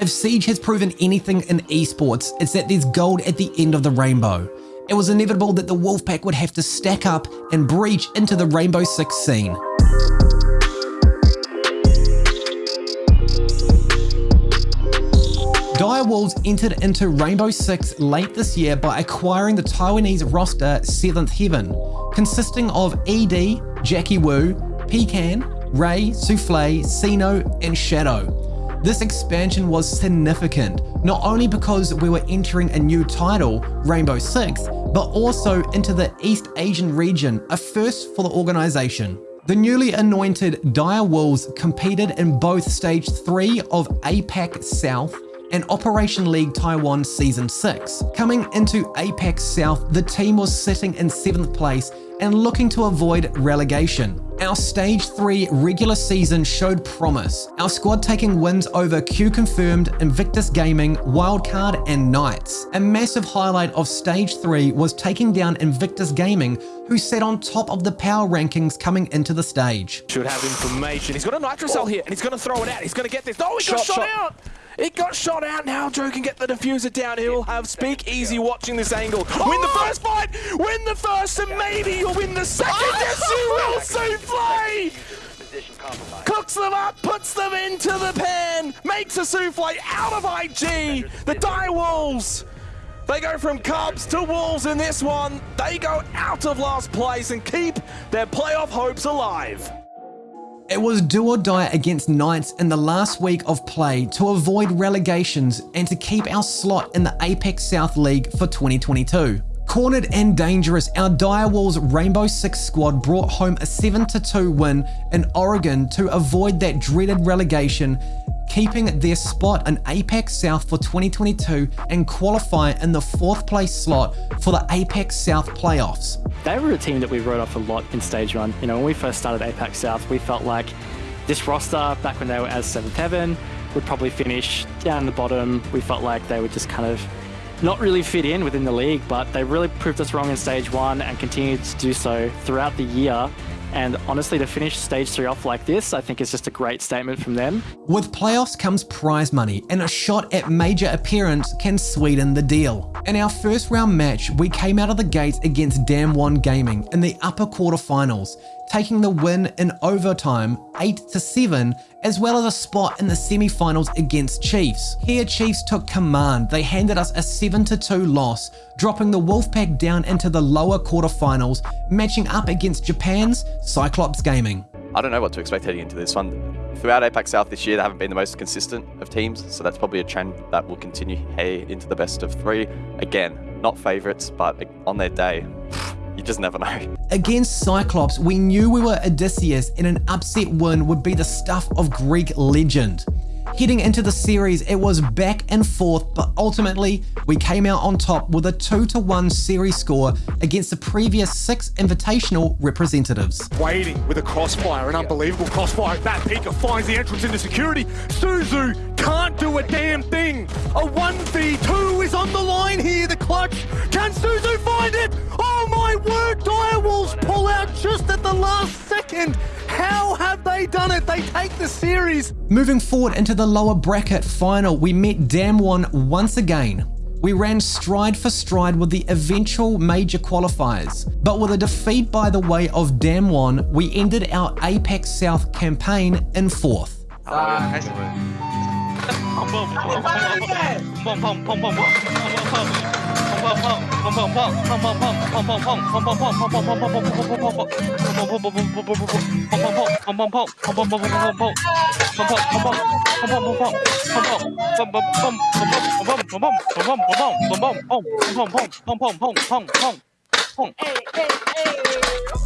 If Siege has proven anything in esports, it's that there's gold at the end of the rainbow. It was inevitable that the Wolfpack would have to stack up and breach into the Rainbow Six scene. Dire Wolves entered into Rainbow Six late this year by acquiring the Taiwanese roster 7th Heaven, consisting of ED, Jackie Wu, Pecan, Ray, Souffle, Sino, and Shadow. This expansion was significant, not only because we were entering a new title, Rainbow Six, but also into the East Asian region, a first for the organization. The newly anointed Dire Wolves competed in both Stage 3 of APAC South and Operation League Taiwan Season 6. Coming into APAC South, the team was sitting in 7th place and looking to avoid relegation. Our Stage 3 regular season showed promise, our squad taking wins over Q Confirmed, Invictus Gaming, Wildcard and Knights. A massive highlight of Stage 3 was taking down Invictus Gaming, who sat on top of the power rankings coming into the stage. Should have information. He's got a Nitro Cell here and he's going to throw it out. He's going to get this. Oh, he shot, got shot, shot out! It got shot out. Now Joe can get the defuser down. He'll have Speak Easy watching this angle. Win the oh! first fight. Win the first, and maybe you'll win the second. Oh! Yes, you will, Souffle. Cooks them up, puts them into the pen, makes a Souffle out of IG. The Dire Wolves. They go from Cubs to Wolves in this one. They go out of last place and keep their playoff hopes alive. It was do or die against Knights in the last week of play to avoid relegations and to keep our slot in the APAC South League for 2022. Cornered and dangerous, our Dire Wolves Rainbow Six squad brought home a 7-2 win in Oregon to avoid that dreaded relegation keeping their spot in APAC South for 2022 and qualify in the fourth place slot for the APAC South playoffs. They were a team that we wrote off a lot in stage one. You know, when we first started APAC South, we felt like this roster, back when they were as 7th Heaven, would probably finish down the bottom. We felt like they would just kind of not really fit in within the league, but they really proved us wrong in stage one and continued to do so throughout the year and honestly, to finish stage three off like this, I think is just a great statement from them. With playoffs comes prize money, and a shot at major appearance can sweeten the deal. In our first round match, we came out of the gates against Damwon Gaming in the upper quarterfinals, taking the win in overtime 8 to 7 as well as a spot in the semi-finals against Chiefs. Here Chiefs took command, they handed us a 7 to 2 loss, dropping the Wolfpack down into the lower quarterfinals, matching up against Japan's Cyclops Gaming. I don't know what to expect heading into this one. Throughout APAC South this year, they haven't been the most consistent of teams, so that's probably a trend that will continue hey, into the best of three. Again, not favourites, but on their day, you just never know. Against Cyclops, we knew we were Odysseus and an upset win would be the stuff of Greek legend. Heading into the series, it was back and forth, but ultimately, we came out on top with a 2-1 series score against the previous six invitational representatives. Waiting with a crossfire, an unbelievable crossfire. That Pika finds the entrance into security. Suzu can't do a damn thing. A 1v2 is on the line here, the clutch. Can Suzu find it? Oh my word, Dire Wolves pull out just at the last second. How have they done it? They take the series. Moving forward into the lower bracket final, we met Damwon once again. We ran stride for stride with the eventual major qualifiers, but with a defeat by the way of Damwon, we ended our APAC South campaign in fourth. Uh,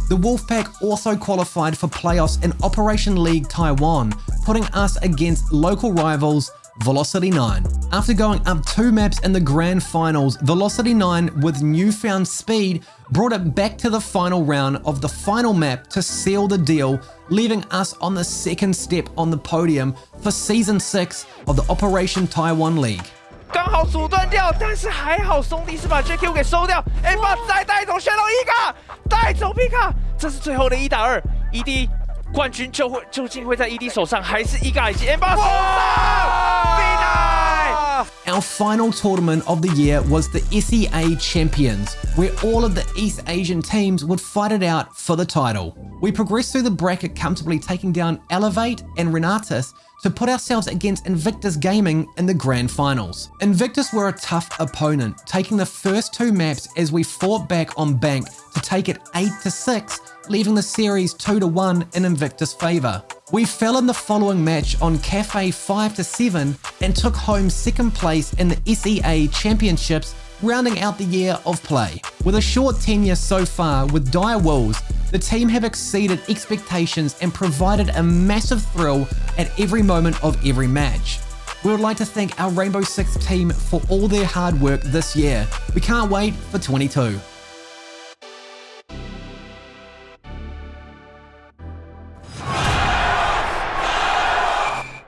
the Wolfpack also qualified for playoffs in Operation League Taiwan, putting us against local rivals Velocity 9. After going up two maps in the grand finals, Velocity 9 with newfound speed brought it back to the final round of the final map to seal the deal, leaving us on the second step on the podium for Season 6 of the Operation Taiwan League. 刚好阻断掉，但是还好兄弟是把 JQ 给收掉，A 把再带走 Shadow 伊卡，带走皮卡，这是最后的一打二，ED 冠军就会究竟会在 ED 手上，还是伊卡以及 M 八手上？ Our final tournament of the year was the SEA Champions, where all of the East Asian teams would fight it out for the title. We progressed through the bracket comfortably taking down Elevate and Renatus to put ourselves against Invictus Gaming in the grand finals. Invictus were a tough opponent, taking the first two maps as we fought back on Bank to take it 8 to 6, leaving the series 2 to 1 in Invictus favour. We fell in the following match on Cafe 5 to 7 and took home second place in the SEA Championships rounding out the year of play. With a short tenure so far with Dire Wolves, the team have exceeded expectations and provided a massive thrill at every moment of every match. We would like to thank our Rainbow Six team for all their hard work this year. We can't wait for 22.